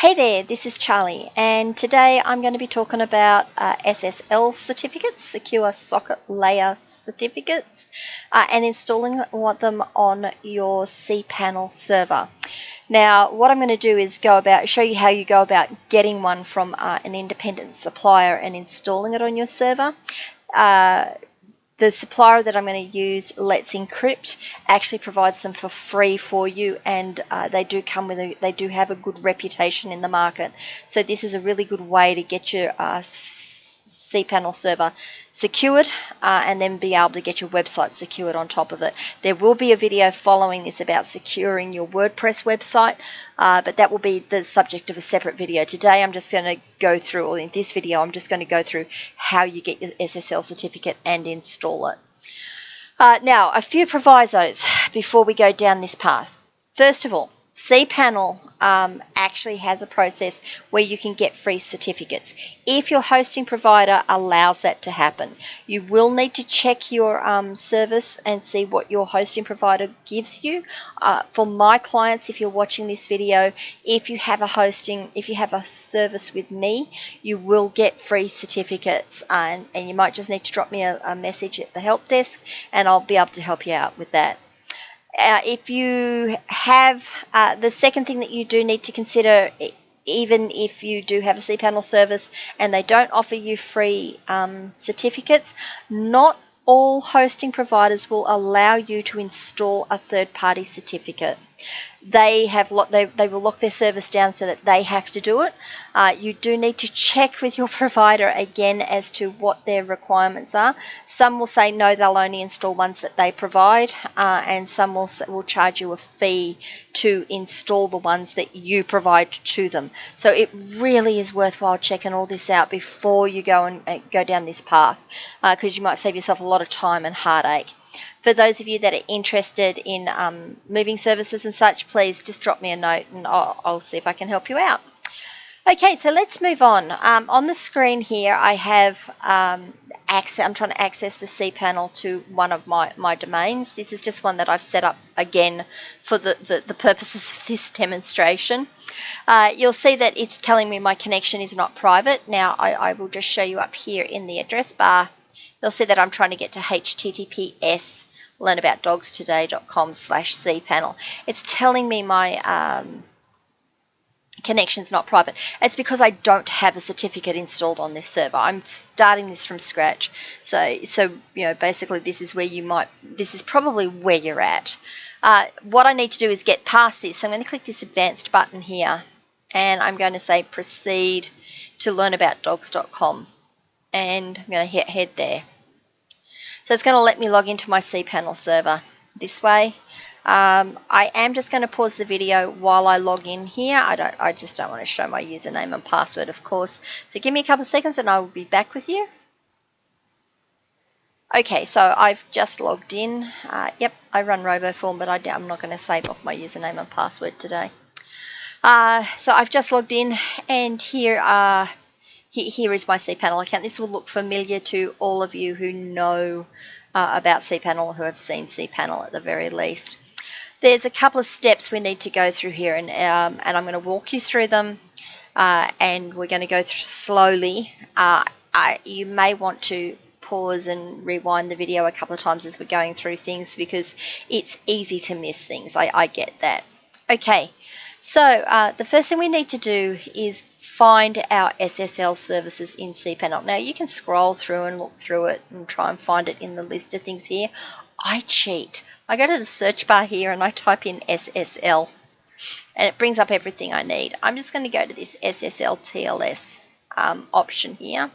Hey there, this is Charlie, and today I'm going to be talking about uh, SSL certificates, Secure Socket Layer certificates, uh, and installing them on your cPanel server. Now, what I'm going to do is go about show you how you go about getting one from uh, an independent supplier and installing it on your server. The supplier that I'm going to use, Let's Encrypt, actually provides them for free for you, and uh, they do come with a, they do have a good reputation in the market. So this is a really good way to get your uh, cPanel server secured uh, and then be able to get your website secured on top of it. There will be a video following this about securing your WordPress website, uh, but that will be the subject of a separate video. Today I'm just going to go through, or in this video I'm just going to go through how you get your SSL certificate and install it. Uh, now, a few provisos before we go down this path. First of all, cPanel um, actually has a process where you can get free certificates if your hosting provider allows that to happen. You will need to check your um, service and see what your hosting provider gives you. Uh, for my clients, if you're watching this video, if you have a hosting, if you have a service with me, you will get free certificates and, and you might just need to drop me a, a message at the help desk and I'll be able to help you out with that. Uh, if you have uh, the second thing that you do need to consider, even if you do have a cPanel service and they don't offer you free um, certificates, not all hosting providers will allow you to install a third party certificate they have lo- they, they will lock their service down so that they have to do it. Uh, you do need to check with your provider again as to what their requirements are. Some will say no, they'll only install ones that they provide, uh, and some will will charge you a fee to install the ones that you provide to them. So it really is worthwhile checking all this out before you go and uh, go down this path, because uh, you might save yourself a lot of time and heartache. For those of you that are interested in um, moving services and such, please just drop me a note and I'll, I'll see if I can help you out. Okay, so let's move on. Um, on the screen here, I have um, access. I'm trying to access the cPanel to one of my, my domains. This is just one that I've set up again for the, the, the purposes of this demonstration. Uh, you'll see that it's telling me my connection is not private. Now, I, I will just show you up here in the address bar. You'll see that I'm trying to get to HTTPS learnaboutdogstoday.com slash cpanel. It's telling me my um, connection's not private. It's because I don't have a certificate installed on this server. I'm starting this from scratch. So, so you know, basically this is where you might, this is probably where you're at. Uh, what I need to do is get past this. So I'm going to click this advanced button here and I'm going to say proceed to learnaboutdogs.com and I'm going to hit head there. So it's going to let me log into my cPanel server this way. Um, I am just going to pause the video while I log in here. I don't. I just don't want to show my username and password, of course. So give me a couple of seconds and I will be back with you. Okay, so I've just logged in. Uh, yep, I run RoboForm, but I, am not going to save off my username and password today. Uh, so I've just logged in, and here are here is my cPanel account. This will look familiar to all of you who know uh, about cPanel or who have seen cPanel at the very least. There's a couple of steps we need to go through here, and, um, and I'm going to walk you through them, uh, and we're going to go through slowly. Uh, I, you may want to pause and rewind the video a couple of times as we're going through things because it's easy to miss things. I, I get that. Okay, so uh, the first thing we need to do is find our SSL services in cPanel. Now you can scroll through and look through it and try and find it in the list of things here. I cheat. I go to the search bar here and I type in SSL and it brings up everything I need. I'm just going to go to this SSL TLS um, option here.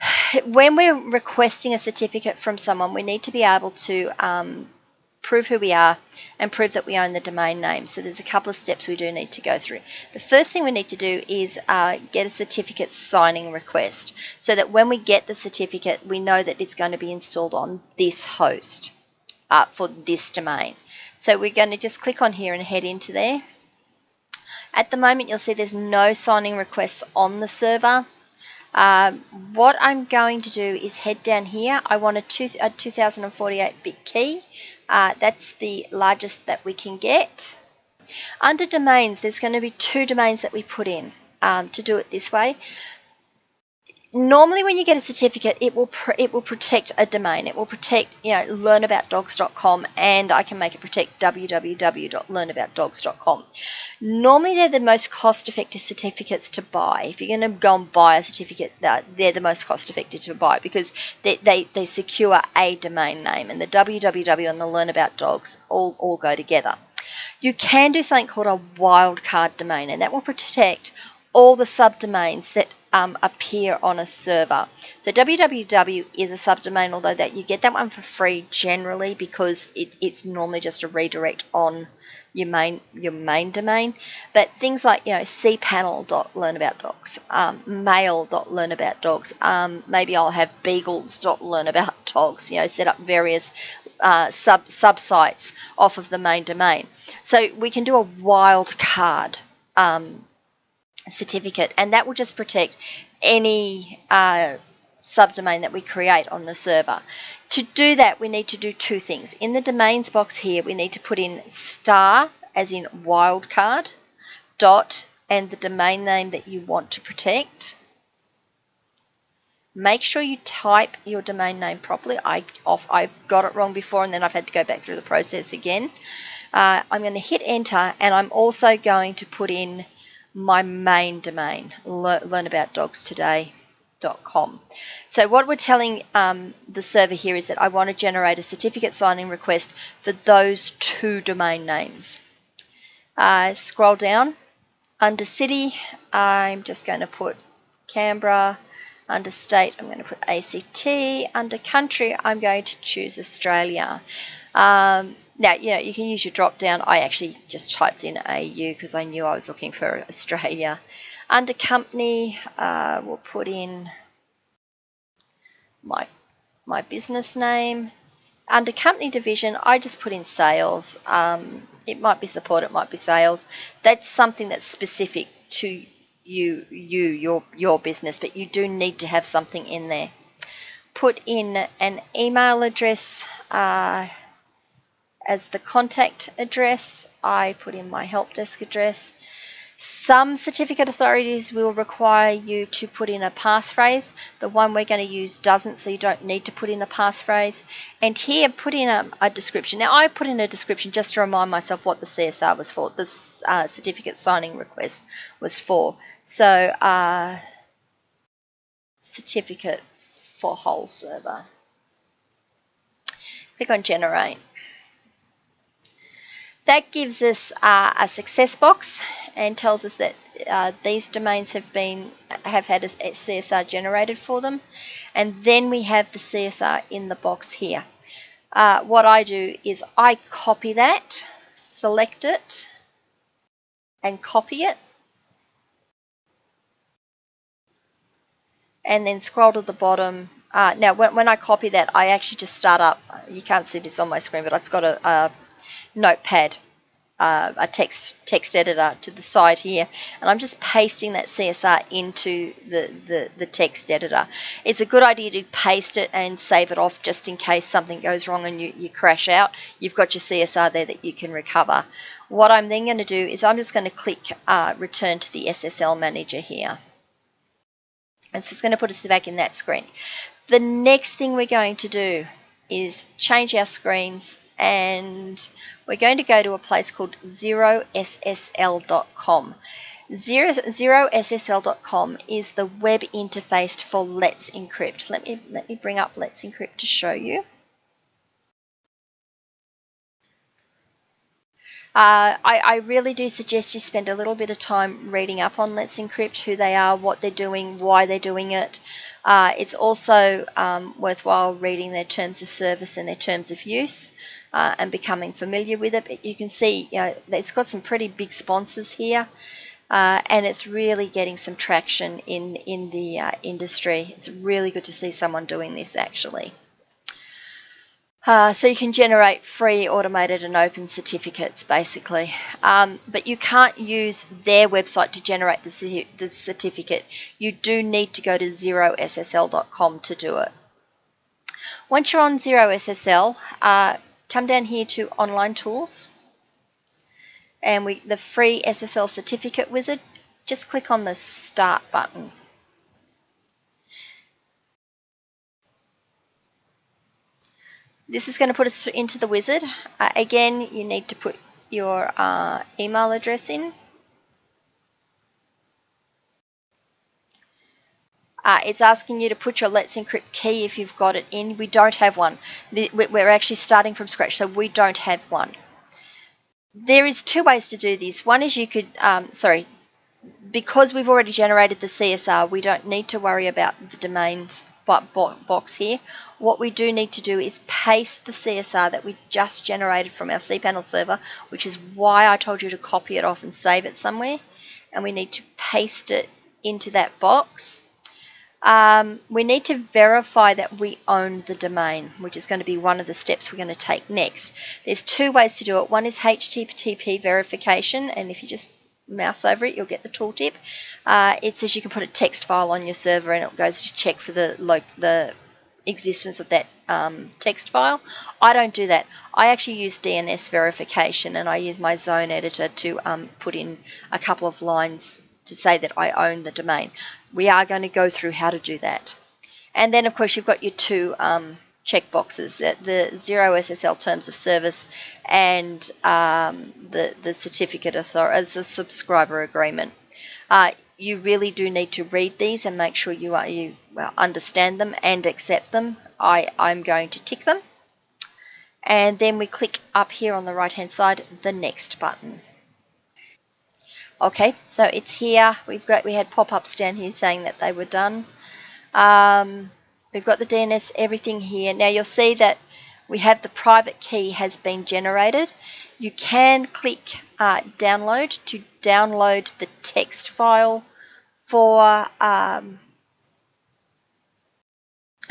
When we're requesting a certificate from someone, we need to be able to um, prove who we are, and prove that we own the domain name. So there's a couple of steps we do need to go through. The first thing we need to do is uh, get a certificate signing request so that when we get the certificate, we know that it's going to be installed on this host uh, for this domain. So we're going to just click on here and head into there. At the moment, you'll see there's no signing requests on the server. Um, what I'm going to do is head down here. I want a, two, a 2048 bit key. Uh, that's the largest that we can get. Under domains, there's going to be two domains that we put in um, to do it this way normally when you get a certificate it will it will protect a domain. It will protect you know learnaboutdogs.com and i can make it protect www.learnaboutdogs.com normally they're the most cost effective certificates to buy. If you're going to go and buy a certificate they're the most cost effective to buy because they, they, they secure a domain name and the www and the learn about dogs all, all go together. You can do something called a wildcard domain and that will protect all the subdomains that um, appear on a server. So www is a subdomain, although that you get that one for free generally because it, it's normally just a redirect on your main your main domain. But things like you know cpanel.learnaboutdogs, um, mail.learnaboutdogs, um, maybe I'll have beagles.learnaboutdogs. You know, set up various uh, sub sites off of the main domain. So we can do a wildcard um, certificate, and that will just protect any uh, subdomain that we create on the server. To do that, we need to do two things. In the domains box here, we need to put in star, as in wildcard, dot, and the domain name that you want to protect. Make sure you type your domain name properly. I off, I got it wrong before and then I've had to go back through the process again. Uh, I'm going to hit enter and I'm also going to put in my main domain, learnaboutdogstoday.com. So what we're telling um, the server here is that I want to generate a certificate signing request for those two domain names. Uh, scroll down. Under city, I'm just going to put Canberra. Under state, I'm going to put ACT. Under country, I'm going to choose Australia. Um, now, you know, you can use your drop down. I actually just typed in AU because I knew I was looking for Australia. Under company, uh, we'll put in my, my business name. Under company division, I just put in sales. Um, it might be support, it might be sales. That's something that's specific to you, you, your, your business, but you do need to have something in there. Put in an email address. Uh, as the contact address. I put in my help desk address. Some certificate authorities will require you to put in a passphrase. The one we're going to use doesn't, so you don't need to put in a passphrase. And here, put in a, a description. Now, I put in a description just to remind myself what the CSR was for, the uh, certificate signing request was for. So, uh, certificate for whole server. Click on generate. That gives us uh, a success box and tells us that uh, these domains have been have had a, CSR generated for them. And then we have the CSR in the box here. Uh, what I do is I copy that, select it, and copy it. And then scroll to the bottom. Uh, now, when, when, I copy that, I actually just start up. You can't see this on my screen, but I've got a, a notepad, uh, a text text editor to the side here, and I'm just pasting that CSR into the, the, the text editor. It's a good idea to paste it and save it off just in case something goes wrong and you, you crash out. You've got your CSR there that you can recover. What I'm then going to do is I'm just going to click uh, return to the SSL manager here. And so it's going to put us back in that screen. The next thing we're going to do is change our screens and we're going to go to a place called zerossl.com. Zero, zerossl.com is the web interface for Let's Encrypt. Let me, let me bring up Let's Encrypt to show you. Uh, I, I, really do suggest you spend a little bit of time reading up on Let's Encrypt, who they are, what they're doing, why they're doing it. Uh, it's also um, worthwhile reading their terms of service and their terms of use uh, and becoming familiar with it. But you can see, you know, it's got some pretty big sponsors here. Uh, and it's really getting some traction in in the uh, industry. It's really good to see someone doing this actually. Uh, so you can generate free automated and open certificates basically, um, but you can't use their website to generate the, the certificate. You do need to go to zerossl.com to do it. Once you're on ZeroSSL, uh, come down here to online tools and we the free SSL certificate wizard, just click on the start button. This is going to put us into the wizard. Uh, again, you need to put your uh, email address in. Uh, it's asking you to put your Let's Encrypt key if you've got it in. We don't have one. We're actually starting from scratch, so we don't have one. There is two ways to do this. One is you could, um, sorry, because we've already generated the CSR, we don't need to worry about the domains box here. What we do need to do is paste the CSR that we just generated from our cPanel server, which is why I told you to copy it off and save it somewhere. And we need to paste it into that box um, we need to verify that we own the domain, which is going to be one of the steps we're going to take next. There's two ways to do it. One is HTTP verification, and if you just mouse over it, you'll get the tooltip. Uh, it says you can put a text file on your server, and it goes to check for the the existence of that um, text file. I don't do that. I actually use DNS verification, and I use my zone editor to um, put in a couple of lines to say that I own the domain. We are going to go through how to do that. And then, of course, you've got your two um, checkboxes, the zero SSL terms of service and um, the, the certificate author as a subscriber agreement. Uh, you really do need to read these and make sure you, are, you well, understand them and accept them. I, I'm going to tick them. And then we click up here on the right hand side, the next button. Okay, so it's here. We've got we had pop-ups down here saying that they were done. Um, we've got the DNS, everything here. Now you'll see that we have the private key has been generated. You can click uh, download to download the text file for um,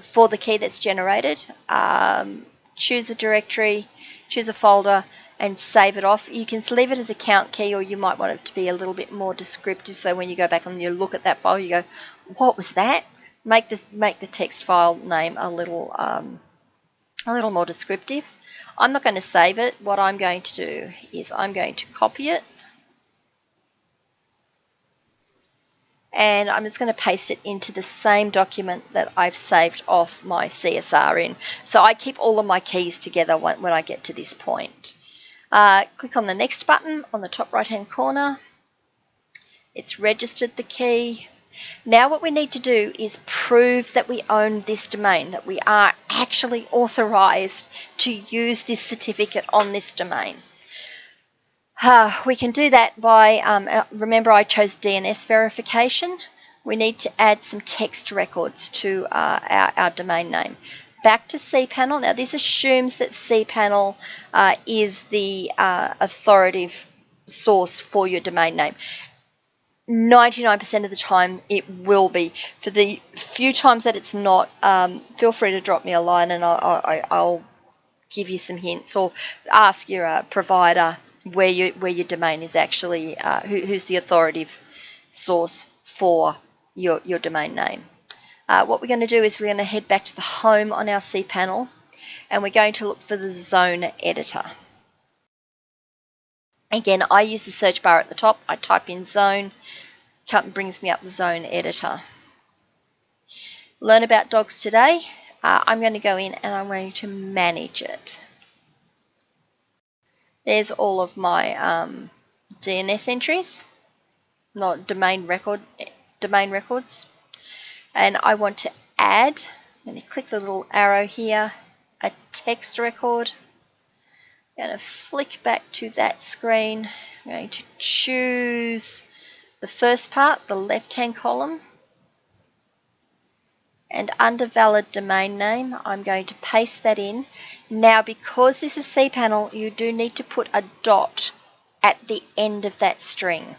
for the key that's generated. Um, choose a directory, choose a folder, and save it off. You can leave it as an account key or you might want it to be a little bit more descriptive so when you go back and you look at that file you go, what was that? Make the, make the text file name a little, um, a little more descriptive. I'm not going to save it. What I'm going to do is I'm going to copy it and I'm just going to paste it into the same document that I've saved off my CSR in. So I keep all of my keys together when, when I get to this point. Uh, click on the next button on the top right hand corner. It's registered the key. Now what we need to do is prove that we own this domain, that we are actually authorized to use this certificate on this domain. Uh, we can do that by, um, uh, remember I chose DNS verification. We need to add some text records to uh, our, our domain name back to cPanel. Now, this assumes that cPanel uh, is the uh, authoritative source for your domain name. 99% of the time it will be. For the few times that it's not, um, feel free to drop me a line and I'll, I'll give you some hints or ask your uh, provider where, you, where your domain is actually, uh, who, who's the authoritative source for your, your domain name. Uh, what we're going to do is we're going to head back to the home on our cPanel and we're going to look for the zone editor. Again, I use the search bar at the top. I type in zone, brings me up the zone editor. Learn about dogs today. Uh, I'm going to go in and I'm going to manage it. There's all of my um, DNS entries, not domain record domain records and I want to add, I'm going to click the little arrow here, a text record. I'm going to flick back to that screen. I'm going to choose the first part, the left-hand column. And under valid domain name, I'm going to paste that in. Now, because this is cPanel, you do need to put a dot at the end of that string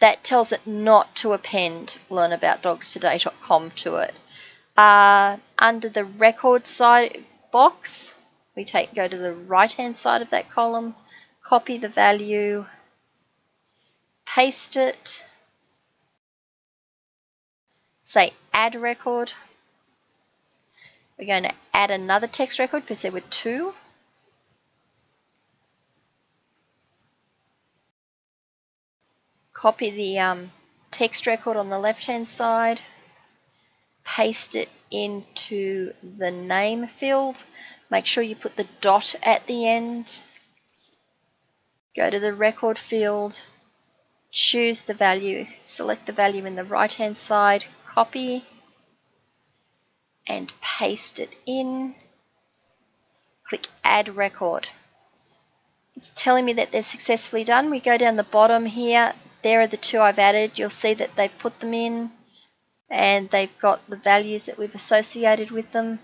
that tells it not to append learnaboutdogstoday.com to it. Uh, under the record side box, we take go to the right hand side of that column, copy the value, paste it, say add record. We're going to add another text record because there were two. copy the um, text record on the left hand side, paste it into the name field. Make sure you put the dot at the end. Go to the record field, choose the value, select the value in the right hand side, copy and paste it in. Click add record. It's telling me that they're successfully done. We go down the bottom here. There are the two I've added. You'll see that they've put them in and they've got the values that we've associated with them.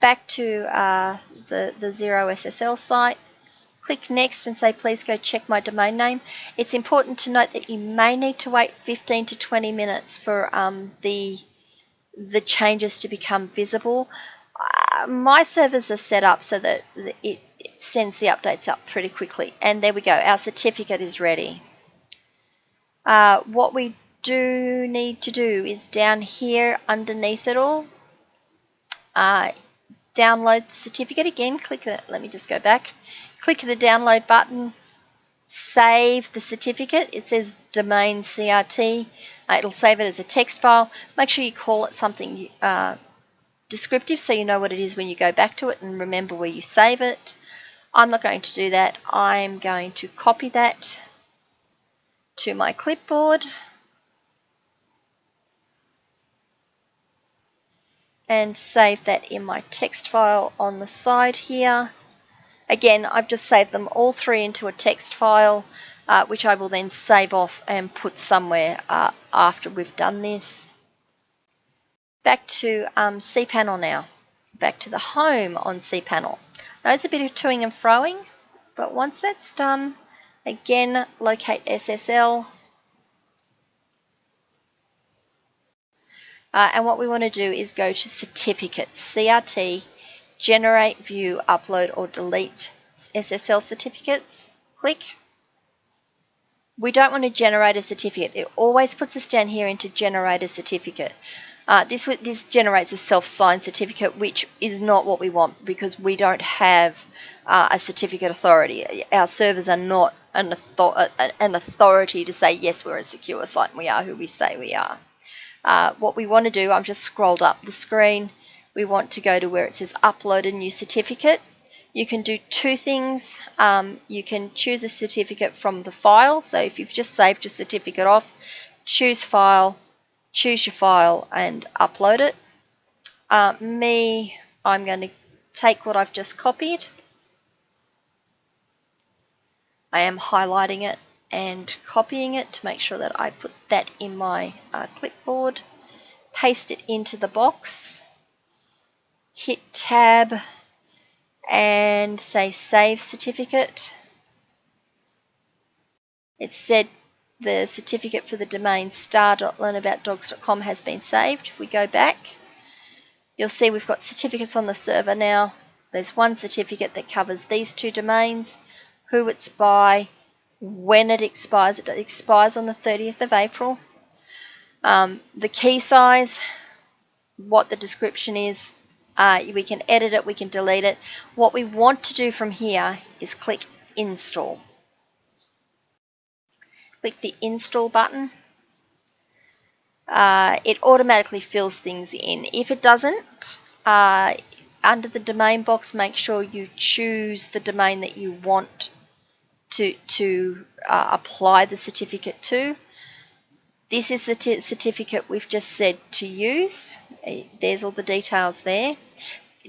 Back to uh, the, the Zero SSL site. Click next and say please go check my domain name. It's important to note that you may need to wait 15 to 20 minutes for um, the, the changes to become visible. Uh, my servers are set up so that it, it sends the updates up pretty quickly. And there we go, our certificate is ready. Uh, what we do need to do is down here underneath it all, uh, download the certificate again, click let me just go back, click the download button, save the certificate, it says domain CRT, uh, it'll save it as a text file, make sure you call it something uh, descriptive so you know what it is when you go back to it and remember where you save it. I'm not going to do that, I'm going to copy that to my clipboard and save that in my text file on the side here. Again, I've just saved them all three into a text file, uh, which I will then save off and put somewhere uh, after we've done this. Back to um, cPanel now. Back to the home on cPanel. Now it's a bit of toing and froing, but once that's done, again, locate SSL, Uh, and what we want to do is go to certificates, CRT, generate, view, upload or delete SSL certificates. Click. We don't want to generate a certificate. It always puts us down here into generate a certificate. Uh, this, this generates a self-signed certificate, which is not what we want because we don't have uh, a certificate authority. Our servers are not an, an authority to say, yes, we're a secure site and we are who we say we are. Uh, what we want to do, I've just scrolled up the screen, we want to go to where it says upload a new certificate. You can do two things. Um, you can choose a certificate from the file. So if you've just saved your certificate off, choose file, choose your file and upload it. Uh, me, I'm going to take what I've just copied. I am highlighting it and copying it to make sure that I put that in my uh, clipboard, paste it into the box, hit tab and say save certificate. It said the certificate for the domain star.learnaboutdogs.com has been saved. If we go back, you'll see we've got certificates on the server now. There's one certificate that covers these two domains, who it's by, when it expires. It expires on the 30th of April. Um, the key size, what the description is, uh, we can edit it, we can delete it. What we want to do from here is click install. Click the install button. Uh, it automatically fills things in. If it doesn't, uh, under the domain box, make sure you choose the domain that you want to, to uh, apply the certificate to. This is the certificate we've just said to use. Uh, there's all the details there.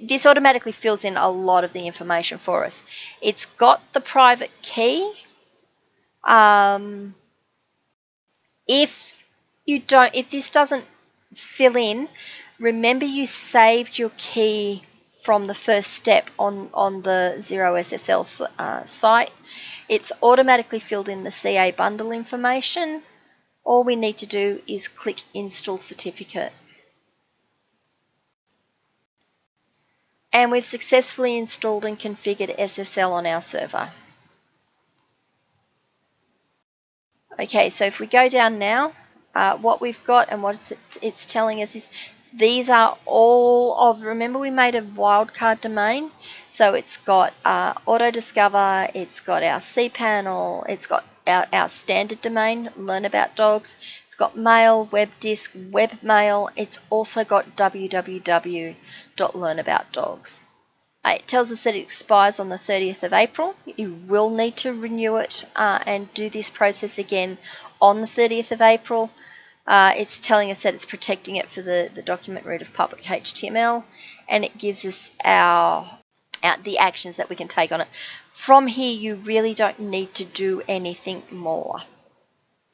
This automatically fills in a lot of the information for us. It's got the private key. Um, if you don't, if this doesn't fill in, remember you saved your key from the first step on, on the Zero SSL uh, site. It's automatically filled in the CA bundle information. All we need to do is click Install Certificate. And we've successfully installed and configured SSL on our server. Okay, so if we go down now, uh, what we've got and what it's telling us is these are all of, remember we made a wildcard domain? So it's got uh, auto discover, it's got our cPanel, it's got our, our standard domain, Learn About Dogs. It's got mail, web disk, webmail. It's also got www.learnaboutdogs. Uh, it tells us that it expires on the 30th of April. You will need to renew it uh, and do this process again on the 30th of April. Uh, it's telling us that it's protecting it for the, the document root of public HTML and it gives us our, our the actions that we can take on it. From here, you really don't need to do anything more.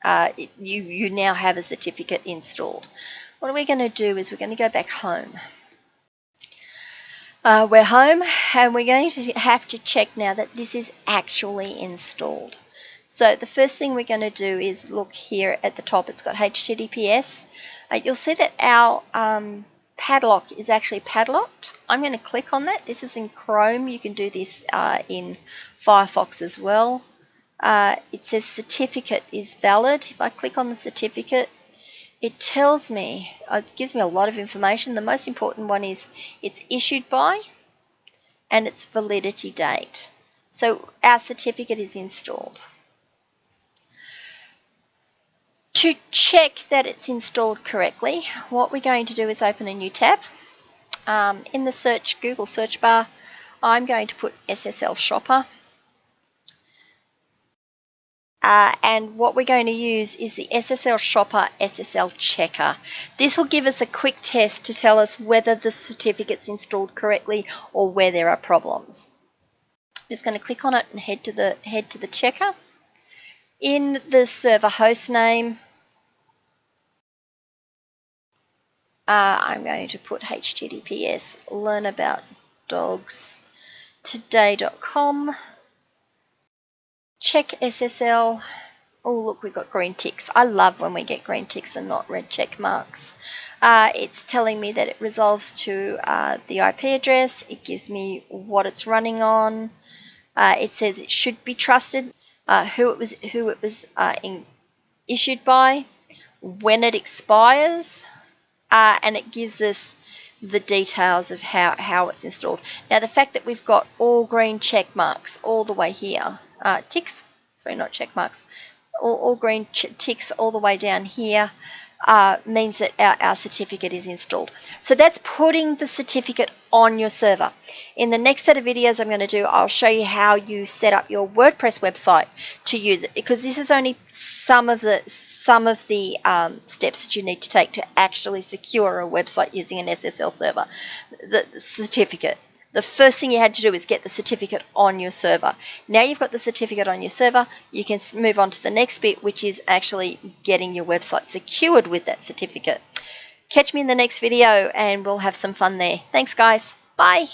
Uh, you, you now have a certificate installed. What we're going to do is we're going to go back home. Uh, we're home and we're going to have to check now that this is actually installed. So the first thing we're going to do is look here at the top. It's got HTTPS. Uh, you'll see that our um, padlock is actually padlocked. I'm going to click on that. This is in Chrome. You can do this uh, in Firefox as well. Uh, it says certificate is valid. If I click on the certificate, it tells me, uh, it gives me a lot of information. The most important one is it's issued by and its validity date. So our certificate is installed. To check that it's installed correctly, what we're going to do is open a new tab. Um, in the search Google search bar, I'm going to put SSL Shopper. Uh, and what we're going to use is the SSL Shopper SSL Checker. This will give us a quick test to tell us whether the certificate's installed correctly or where there are problems. I'm just going to click on it and head to the head to the checker. In the server host name, Uh, I'm going to put https learnaboutdogstoday.com. Check SSL. Oh, look, we've got green ticks. I love when we get green ticks and not red check marks. Uh, it's telling me that it resolves to uh, the IP address. It gives me what it's running on. Uh, it says it should be trusted, uh, who it was, who it was uh, in, issued by, when it expires, uh, and it gives us the details of how, how it's installed. Now the fact that we've got all green check marks all the way here, uh, ticks, sorry not check marks, all, all green ticks all the way down here uh, means that our, our certificate is installed. So that's putting the certificate on your server. In the next set of videos I'm going to do, I'll show you how you set up your WordPress website to use it because this is only some of the some of the um, steps that you need to take to actually secure a website using an SSL server, the, the certificate the first thing you had to do is get the certificate on your server. Now you've got the certificate on your server, you can move on to the next bit, which is actually getting your website secured with that certificate. Catch me in the next video and we'll have some fun there. Thanks guys. Bye.